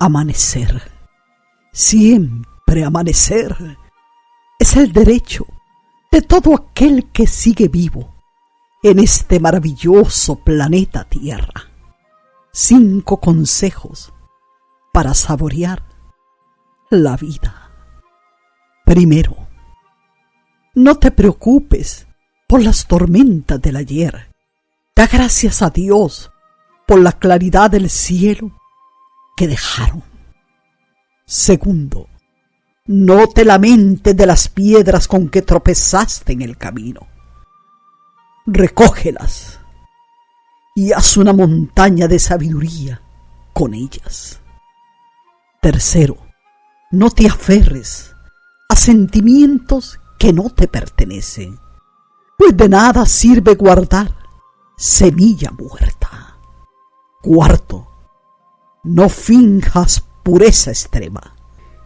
Amanecer, siempre amanecer, es el derecho de todo aquel que sigue vivo en este maravilloso planeta Tierra. Cinco consejos para saborear la vida. Primero, no te preocupes por las tormentas del ayer. Da gracias a Dios por la claridad del cielo que dejaron. Segundo, no te lamentes de las piedras con que tropezaste en el camino. Recógelas y haz una montaña de sabiduría con ellas. Tercero, no te aferres a sentimientos que no te pertenecen, pues de nada sirve guardar semilla muerta. Cuarto, no finjas pureza extrema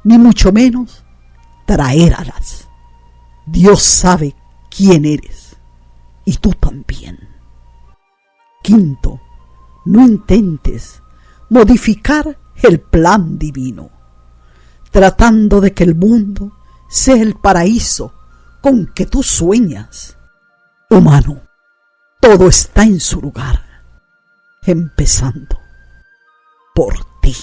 ni mucho menos traer alas. Dios sabe quién eres y tú también. Quinto, no intentes modificar el plan divino, tratando de que el mundo sea el paraíso con que tú sueñas. Humano, todo está en su lugar, empezando por ti.